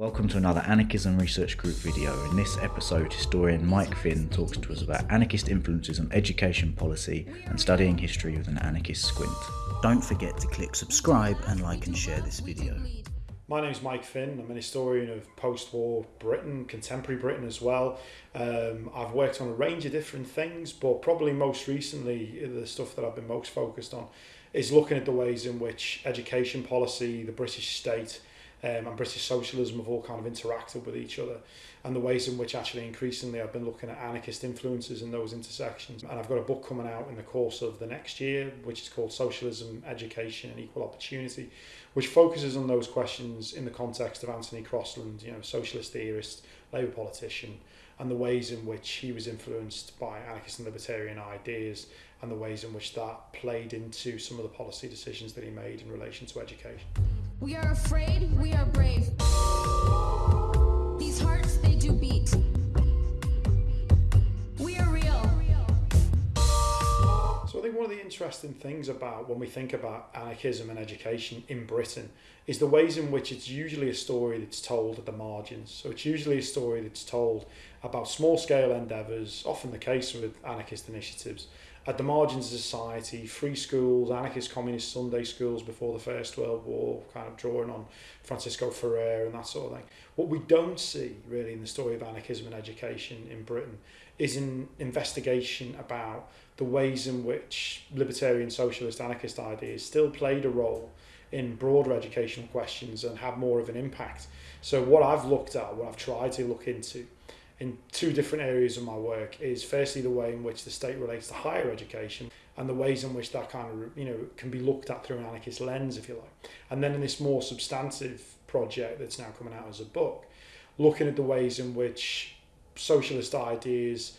Welcome to another Anarchism Research Group video. In this episode, historian Mike Finn talks to us about anarchist influences on education policy and studying history with an anarchist squint. Don't forget to click subscribe and like and share this video. My name is Mike Finn. I'm an historian of post-war Britain, contemporary Britain as well. Um, I've worked on a range of different things, but probably most recently, the stuff that I've been most focused on is looking at the ways in which education policy, the British state, um, and British socialism have all kind of interacted with each other and the ways in which actually increasingly I've been looking at anarchist influences in those intersections. And I've got a book coming out in the course of the next year, which is called Socialism, Education and Equal Opportunity, which focuses on those questions in the context of Anthony Crosland, you know, socialist theorist, Labour politician, and the ways in which he was influenced by anarchist and libertarian ideas and the ways in which that played into some of the policy decisions that he made in relation to education. We are afraid, we are brave. These hearts, they do beat. We are real. So I think one of the interesting things about when we think about anarchism and education in Britain is the ways in which it's usually a story that's told at the margins. So it's usually a story that's told about small scale endeavours, often the case with anarchist initiatives, at the margins of society, free schools, anarchist communist Sunday schools before the First World War, kind of drawing on Francisco Ferrer and that sort of thing. What we don't see really in the story of anarchism and education in Britain is an investigation about the ways in which libertarian, socialist, anarchist ideas still played a role in broader educational questions and had more of an impact. So what I've looked at, what I've tried to look into, in two different areas of my work is firstly the way in which the state relates to higher education and the ways in which that kind of you know can be looked at through an anarchist lens if you like. And then in this more substantive project that's now coming out as a book looking at the ways in which socialist ideas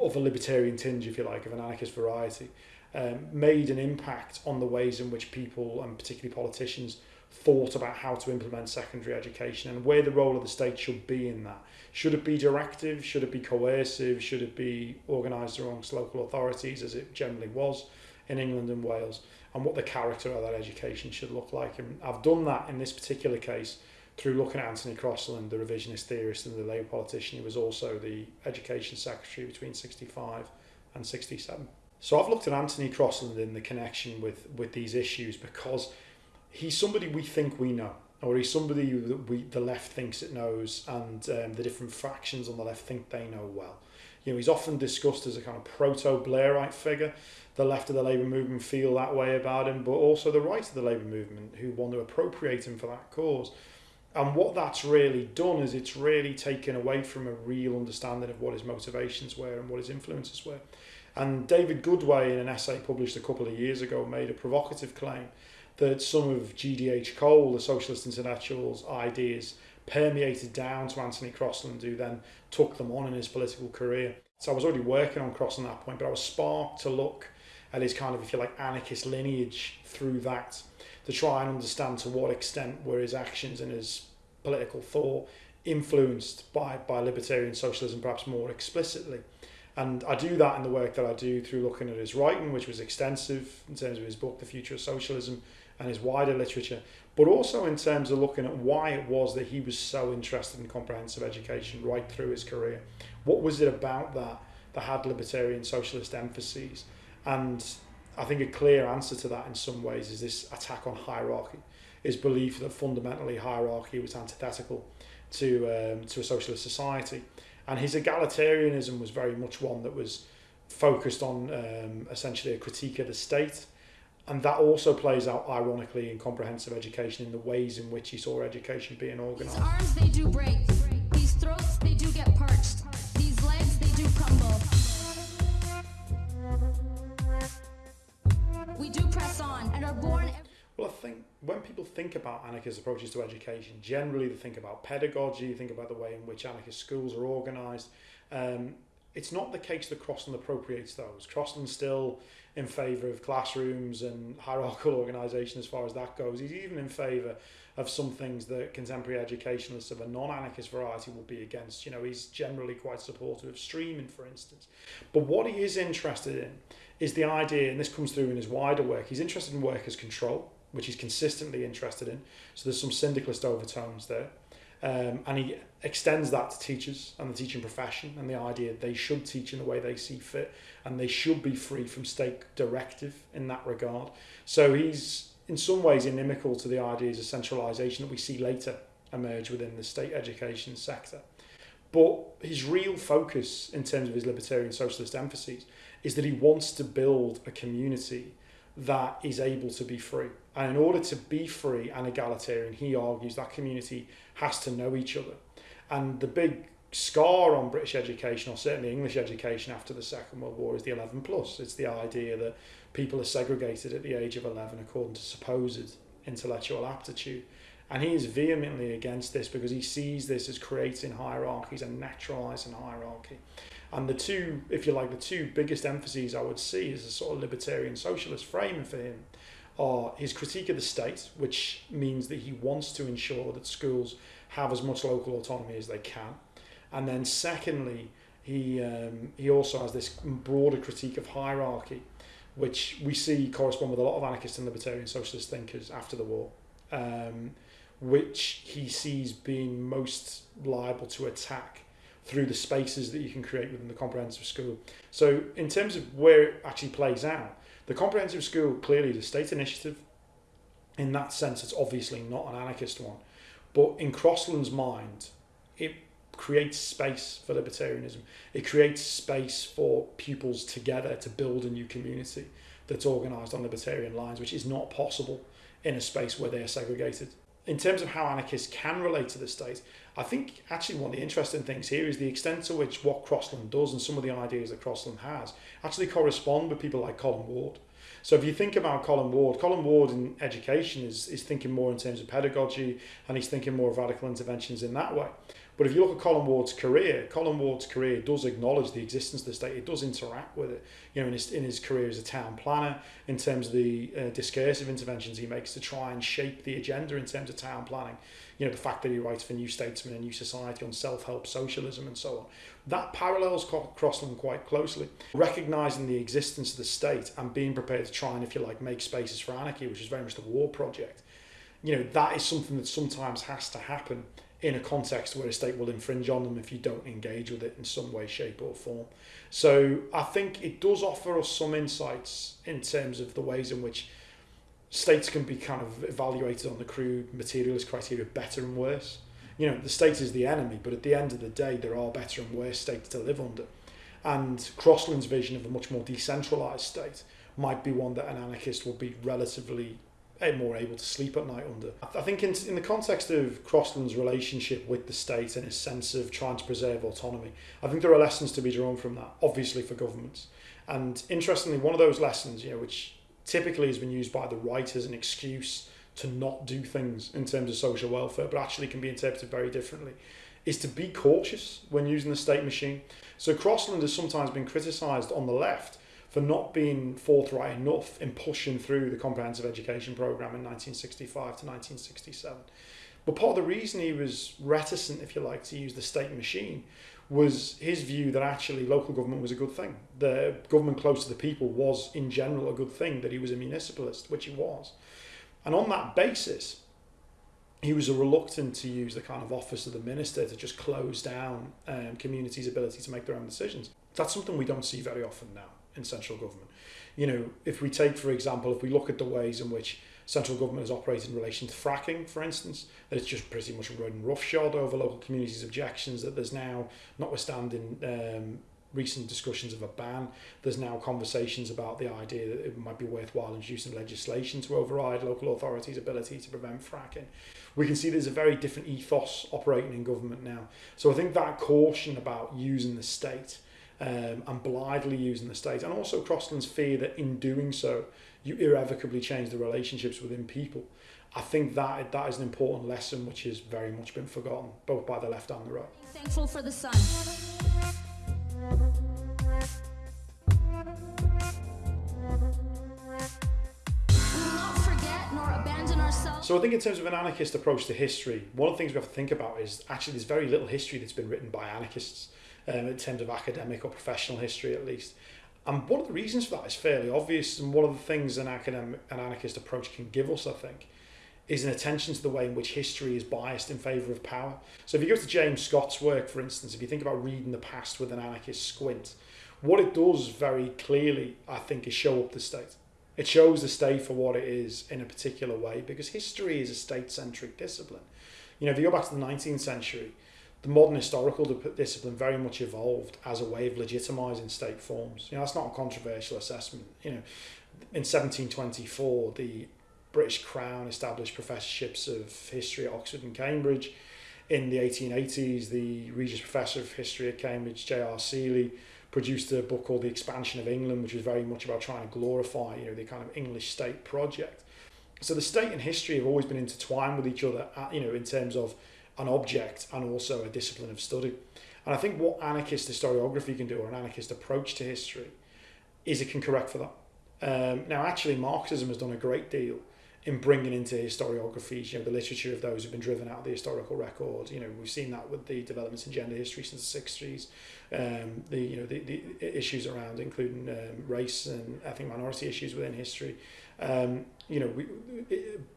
of a libertarian tinge if you like of an anarchist variety um, made an impact on the ways in which people and particularly politicians thought about how to implement secondary education and where the role of the state should be in that. Should it be directive? Should it be coercive? Should it be organised amongst local authorities as it generally was in England and Wales? And what the character of that education should look like. And I've done that in this particular case through looking at Anthony Crosland, the revisionist theorist and the Labour politician. He was also the education secretary between 65 and 67. So I've looked at Anthony Crosland in the connection with, with these issues because he's somebody we think we know, or he's somebody that we the left thinks it knows, and um, the different factions on the left think they know well. You know, he's often discussed as a kind of proto Blairite figure. The left of the Labour movement feel that way about him, but also the right of the Labour movement who want to appropriate him for that cause. And what that's really done is it's really taken away from a real understanding of what his motivations were and what his influences were. And David Goodway, in an essay published a couple of years ago, made a provocative claim that some of GDH Cole, the Socialist Intellectual's ideas, permeated down to Anthony Crosland, who then took them on in his political career. So I was already working on Crosland at that point, but I was sparked to look at his kind of, if you like, anarchist lineage through that to try and understand to what extent were his actions and his political thought influenced by, by libertarian socialism, perhaps more explicitly. And I do that in the work that I do through looking at his writing, which was extensive in terms of his book, The Future of Socialism, and his wider literature, but also in terms of looking at why it was that he was so interested in comprehensive education right through his career. What was it about that that had libertarian socialist emphases? And I think a clear answer to that in some ways is this attack on hierarchy, his belief that fundamentally hierarchy was antithetical to, um, to a socialist society. And his egalitarianism was very much one that was focused on um, essentially a critique of the state and that also plays out ironically in comprehensive education in the ways in which he saw education being organised. These arms, they do break. These throats, they do get parched. These legs, they do crumble. We do press on and are born. Well, I think when people think about anarchist approaches to education, generally they think about pedagogy, they think about the way in which anarchist schools are organised. Um, it's not the case that Crosland appropriates those. Crosland's still in favour of classrooms and hierarchical organisation as far as that goes. He's even in favour of some things that contemporary educationalists of a non-anarchist variety will be against. You know, he's generally quite supportive of streaming, for instance. But what he is interested in is the idea, and this comes through in his wider work, he's interested in workers' control, which he's consistently interested in. So there's some syndicalist overtones there. Um, and he extends that to teachers and the teaching profession and the idea they should teach in the way they see fit and they should be free from state directive in that regard. So he's in some ways inimical to the ideas of centralisation that we see later emerge within the state education sector. But his real focus in terms of his libertarian socialist emphases is that he wants to build a community that is able to be free. And in order to be free and egalitarian, he argues that community has to know each other. And the big scar on British education, or certainly English education after the Second World War, is the 11 plus. It's the idea that people are segregated at the age of 11 according to supposed intellectual aptitude. And he is vehemently against this because he sees this as creating hierarchies and naturalising hierarchy. And the two, if you like, the two biggest emphases I would see as a sort of libertarian socialist frame for him are his critique of the state, which means that he wants to ensure that schools have as much local autonomy as they can. And then secondly, he, um, he also has this broader critique of hierarchy, which we see correspond with a lot of anarchist and libertarian socialist thinkers after the war, um, which he sees being most liable to attack through the spaces that you can create within the comprehensive school. So in terms of where it actually plays out, the comprehensive school clearly is a state initiative. In that sense, it's obviously not an anarchist one. But in Crosland's mind, it creates space for libertarianism. It creates space for pupils together to build a new community that's organised on libertarian lines, which is not possible in a space where they are segregated. In terms of how anarchists can relate to the state, I think actually one of the interesting things here is the extent to which what Crosland does and some of the ideas that Crosland has actually correspond with people like Colin Ward. So if you think about Colin Ward, Colin Ward in education is, is thinking more in terms of pedagogy and he's thinking more of radical interventions in that way. But if you look at Colin Ward's career, Colin Ward's career does acknowledge the existence of the state. It does interact with it. You know, in his, in his career as a town planner, in terms of the uh, discursive interventions he makes to try and shape the agenda in terms of town planning. You know, the fact that he writes for New Statesman and New Society on self-help socialism and so on. That parallels Crosland quite closely. Recognising the existence of the state and being prepared to try and, if you like, make spaces for anarchy, which is very much the Ward project. You know, that is something that sometimes has to happen in a context where a state will infringe on them if you don't engage with it in some way, shape, or form. So I think it does offer us some insights in terms of the ways in which states can be kind of evaluated on the crude materialist criteria better and worse. You know, the state is the enemy, but at the end of the day, there are better and worse states to live under. And Crosland's vision of a much more decentralised state might be one that an anarchist would be relatively more able to sleep at night under. I think in, in the context of Crosland's relationship with the state and his sense of trying to preserve autonomy, I think there are lessons to be drawn from that, obviously for governments. And interestingly, one of those lessons, you know, which typically has been used by the right as an excuse to not do things in terms of social welfare, but actually can be interpreted very differently, is to be cautious when using the state machine. So Crosland has sometimes been criticised on the left for not being forthright enough in pushing through the comprehensive education program in 1965 to 1967. But part of the reason he was reticent, if you like, to use the state machine was his view that actually local government was a good thing. The government close to the people was, in general, a good thing, that he was a municipalist, which he was. And on that basis, he was reluctant to use the kind of office of the minister to just close down um, communities' ability to make their own decisions. That's something we don't see very often now in central government. You know, if we take, for example, if we look at the ways in which central government has operated in relation to fracking, for instance, that it's just pretty much running roughshod over local communities' objections, that there's now, notwithstanding um, recent discussions of a ban, there's now conversations about the idea that it might be worthwhile introducing legislation to override local authorities' ability to prevent fracking. We can see there's a very different ethos operating in government now. So I think that caution about using the state um, and blithely using the state, and also Crosland's fear that in doing so, you irrevocably change the relationships within people. I think that that is an important lesson which has very much been forgotten, both by the left and the right. Thankful for the sun. So I think in terms of an anarchist approach to history, one of the things we have to think about is actually there's very little history that's been written by anarchists um, in terms of academic or professional history at least. And one of the reasons for that is fairly obvious, and one of the things an academic, an anarchist approach can give us, I think, is an attention to the way in which history is biased in favour of power. So if you go to James Scott's work, for instance, if you think about reading the past with an anarchist squint, what it does very clearly, I think, is show up the state. It shows the state for what it is in a particular way because history is a state-centric discipline. You know, if you go back to the 19th century, the modern historical discipline very much evolved as a way of legitimising state forms. You know, that's not a controversial assessment. You know, in 1724, the British Crown established professorships of history at Oxford and Cambridge. In the 1880s, the Regius Professor of History at Cambridge, J.R. Seeley, produced a book called The Expansion of England, which was very much about trying to glorify, you know, the kind of English state project. So the state and history have always been intertwined with each other, uh, you know, in terms of an object and also a discipline of study. And I think what anarchist historiography can do, or an anarchist approach to history, is it can correct for that. Um, now, actually, Marxism has done a great deal in bringing into historiographies, you know, the literature of those who've been driven out of the historical record. You know, we've seen that with the developments in gender history since the 60s, um, the, you know, the, the issues around including um, race and ethnic minority issues within history. Um, you know, we,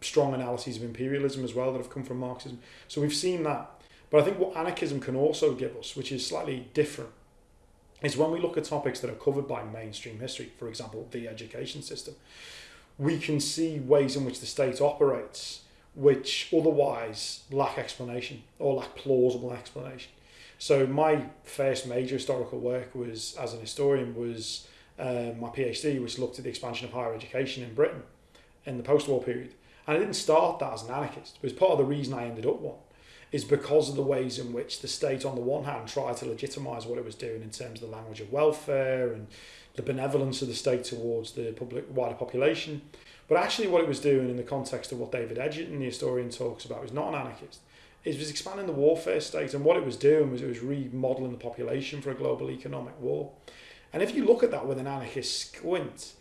strong analyses of imperialism as well that have come from Marxism. So we've seen that. But I think what anarchism can also give us, which is slightly different, is when we look at topics that are covered by mainstream history, for example, the education system, we can see ways in which the state operates which otherwise lack explanation or lack plausible explanation. So my first major historical work was as an historian was um, my PhD, which looked at the expansion of higher education in Britain in the post-war period. And I didn't start that as an anarchist. It was part of the reason I ended up one, is because of the ways in which the state, on the one hand, tried to legitimise what it was doing in terms of the language of welfare and the benevolence of the state towards the public wider population. But actually, what it was doing in the context of what David Edgerton, the historian, talks about, was not an anarchist. It was expanding the warfare state, and what it was doing was it was remodeling the population for a global economic war. And if you look at that with an anarchist squint,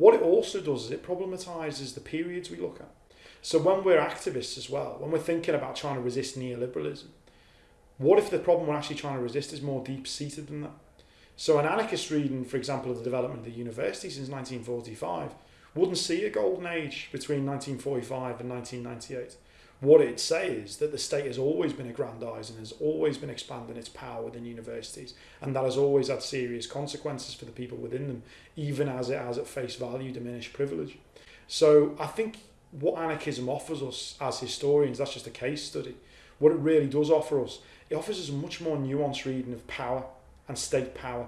what it also does is it problematizes the periods we look at. So when we're activists as well, when we're thinking about trying to resist neoliberalism, what if the problem we're actually trying to resist is more deep seated than that? So an anarchist reading, for example, of the development of the university since 1945 wouldn't see a golden age between 1945 and 1998. What it'd say is that the state has always been aggrandising, has always been expanding its power within universities, and that has always had serious consequences for the people within them, even as it has at face value diminished privilege. So I think what anarchism offers us as historians, that's just a case study. What it really does offer us, it offers us a much more nuanced reading of power and state power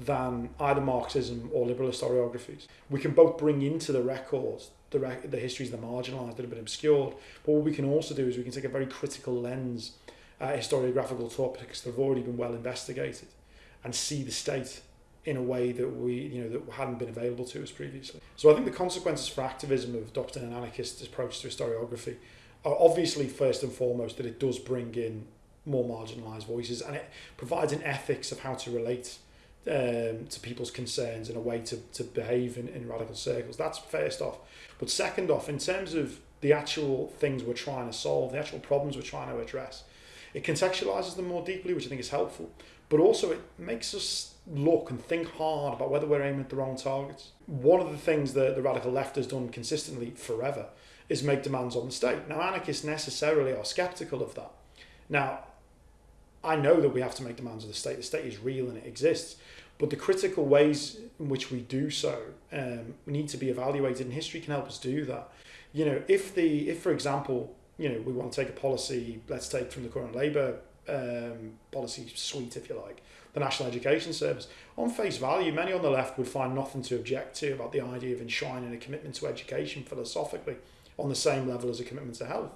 than either Marxism or liberal historiographies. We can both bring into the records the, the histories the marginalised that have been obscured, but what we can also do is we can take a very critical lens at historiographical topics that have already been well investigated and see the state in a way that we you know that hadn't been available to us previously. So I think the consequences for activism of adopting an anarchist approach to historiography are obviously first and foremost that it does bring in more marginalised voices and it provides an ethics of how to relate um, to people's concerns and a way to, to behave in, in radical circles. That's first off. But second off, in terms of the actual things we're trying to solve, the actual problems we're trying to address, it contextualizes them more deeply, which I think is helpful. But also, it makes us look and think hard about whether we're aiming at the wrong targets. One of the things that the radical left has done consistently forever is make demands on the state. Now, anarchists necessarily are skeptical of that. Now, I know that we have to make demands of the state. The state is real and it exists. But the critical ways in which we do so um, need to be evaluated, and history can help us do that. You know, if the if for example, you know, we want to take a policy, let's take from the current Labour um, policy suite, if you like, the National Education Service. On face value, many on the left would find nothing to object to about the idea of enshrining a commitment to education philosophically on the same level as a commitment to health.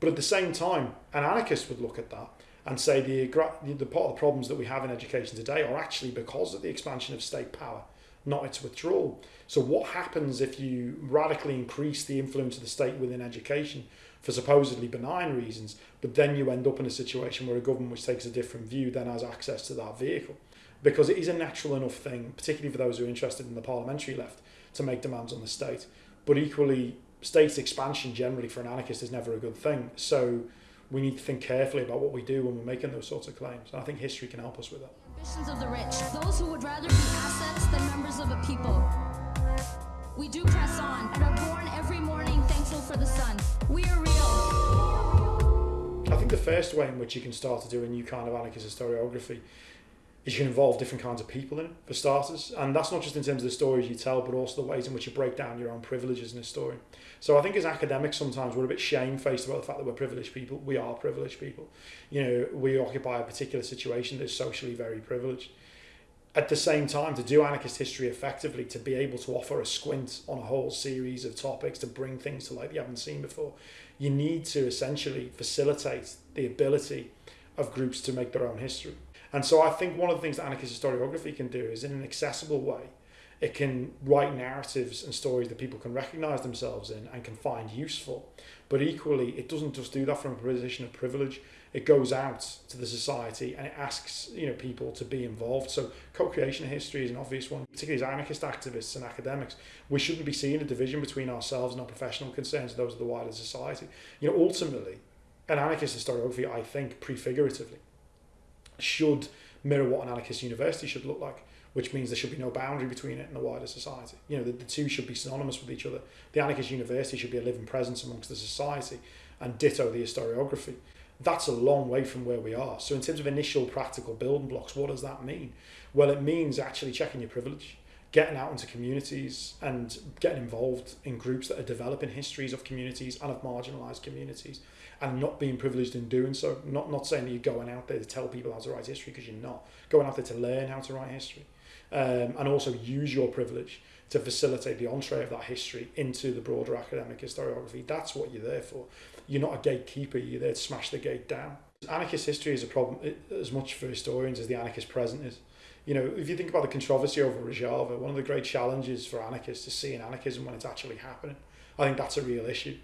But at the same time, an anarchist would look at that and say the, the part of the problems that we have in education today are actually because of the expansion of state power, not its withdrawal. So what happens if you radically increase the influence of the state within education for supposedly benign reasons, but then you end up in a situation where a government which takes a different view then has access to that vehicle? Because it is a natural enough thing, particularly for those who are interested in the parliamentary left, to make demands on the state. But equally, state expansion generally for an anarchist is never a good thing. So we need to think carefully about what we do when we're making those sorts of claims. And I think history can help us with that. Ambitions of the rich, those who would rather be assets than members of a people. We do press on and are born every morning thankful for the sun. We are real. I think the first way in which you can start to do a new kind of anarchist historiography is you can involve different kinds of people in it, for starters. And that's not just in terms of the stories you tell, but also the ways in which you break down your own privileges in a story. So I think as academics, sometimes we're a bit shamefaced about the fact that we're privileged people. We are privileged people. You know, we occupy a particular situation that's socially very privileged. At the same time, to do anarchist history effectively, to be able to offer a squint on a whole series of topics, to bring things to light you haven't seen before, you need to essentially facilitate the ability of groups to make their own history. And so I think one of the things that anarchist historiography can do is in an accessible way, it can write narratives and stories that people can recognize themselves in and can find useful. But equally, it doesn't just do that from a position of privilege. It goes out to the society and it asks you know people to be involved. So co-creation of history is an obvious one, particularly as anarchist activists and academics. We shouldn't be seeing a division between ourselves and our professional concerns those of the wider society. You know, ultimately, an anarchist historiography, I think, prefiguratively, should mirror what an anarchist university should look like, which means there should be no boundary between it and the wider society. You know, the, the two should be synonymous with each other. The anarchist university should be a living presence amongst the society, and ditto the historiography. That's a long way from where we are. So, in terms of initial practical building blocks, what does that mean? Well, it means actually checking your privilege, getting out into communities and getting involved in groups that are developing histories of communities and of marginalised communities and not being privileged in doing so. Not not saying that you're going out there to tell people how to write history because you're not. Going out there to learn how to write history, um, and also use your privilege to facilitate the entree of that history into the broader academic historiography. That's what you're there for. You're not a gatekeeper. You're there to smash the gate down. Anarchist history is a problem as much for historians as the anarchist present is. You know, if you think about the controversy over Rojava, one of the great challenges for anarchists is seeing anarchism when it's actually happening. I think that's a real issue.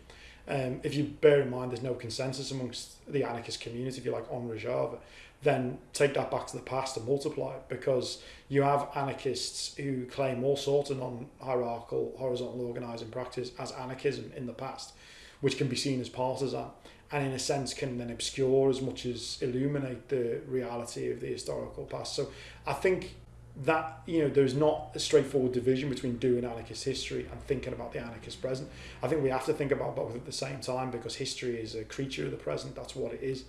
Um, if you bear in mind there's no consensus amongst the anarchist community, if you like, on Rojava, then take that back to the past and multiply it because you have anarchists who claim all sorts of non-hierarchical, horizontal organising practice as anarchism in the past, which can be seen as partisan and in a sense can then obscure as much as illuminate the reality of the historical past. So I think that you know there's not a straightforward division between doing anarchist history and thinking about the anarchist present. I think we have to think about both at the same time because history is a creature of the present. That's what it is.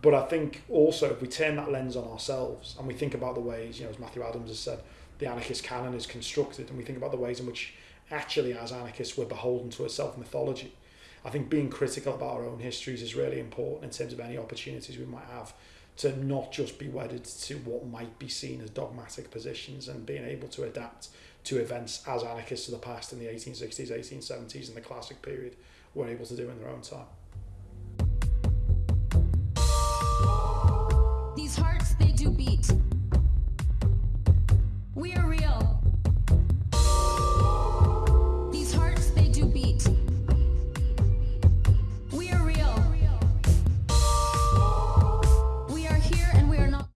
But I think also if we turn that lens on ourselves and we think about the ways, you know, as Matthew Adams has said, the anarchist canon is constructed, and we think about the ways in which actually as anarchists we're beholden to a self mythology. I think being critical about our own histories is really important in terms of any opportunities we might have to not just be wedded to what might be seen as dogmatic positions and being able to adapt to events as anarchists of the past in the 1860s, 1870s, and the classic period were able to do in their own time. These hearts, they do beat. We are.